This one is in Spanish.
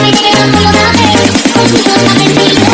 me quiero colorarte, contigo está perdido.